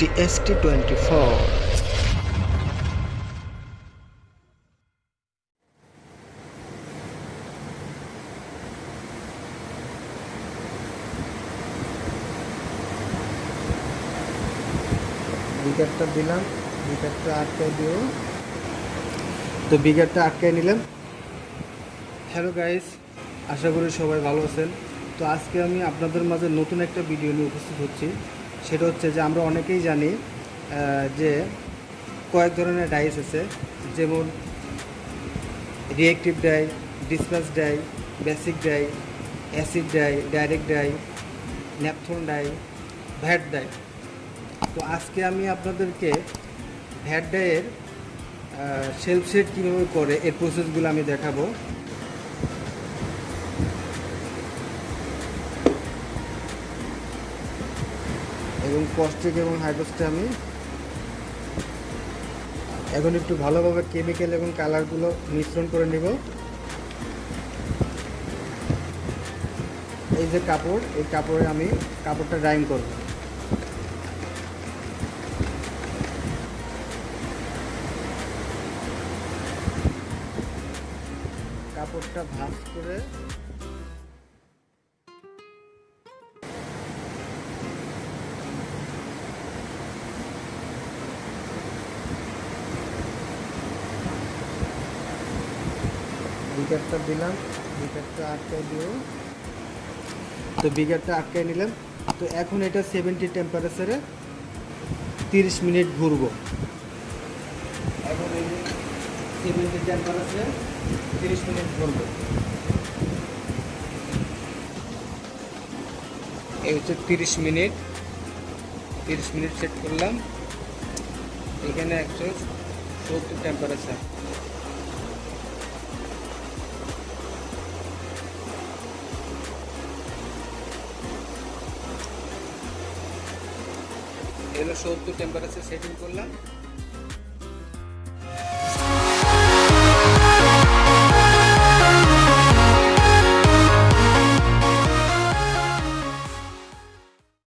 TST twenty four বিকারটা দিলাম বিকারটা আটকায় দিও। তো বিকারটা আটকায় নিলাম। হ্যালো গাইস আশা করি সবাই ভালো আছেন। তো আজকে আমি আপনাদের মাঝে নতুন একটা ভিডিও নিয়ে উপস্থিত হচ্ছি। সেটা হচ্ছে যে আমরা অনেকেই জানি যে কয়েক ধরনের ডাইস আছে, যেমন reactive dye disperse dye basic dye acid dye direct dye naphthol dye vat dye তো আজকে আমি আপনাদেরকে ভ্যাট ডাইয়ের সেলফ সেট কীভাবে করে, এর প্রসেসগুলো আমি দেখাবো। এবং কস্টিক এবং হাইড্রোসটা আমি এখন একটু ভালোভাবে কেমিক্যাল এবং কালারগুলো মিশ্রণ করে নিব। এই যে কাপড়, এই কাপড়ে আমি কাপড়টা ড্রাইং করব। কাপড়টা ভাঁজ করে বিকারটা দিলাম, বিকারটা আটকায় দিও। তো বিকারটা আটকায় নিলাম। তো এখন এটা সেভেন্টি টেম্পারেচারে তিরিশ মিনিট ঘুরবো। এখন সেভেন্টি টেম্পারেচারে তিরিশ মিনিট ঘুরবো। এই হচ্ছে তিরিশ মিনিট। তিরিশ মিনিট সেট করলাম। এখানে একশো সত্তর টেম্পারেচার এগুলো সত্তর টেম্পারেচার সেটিং করলাম।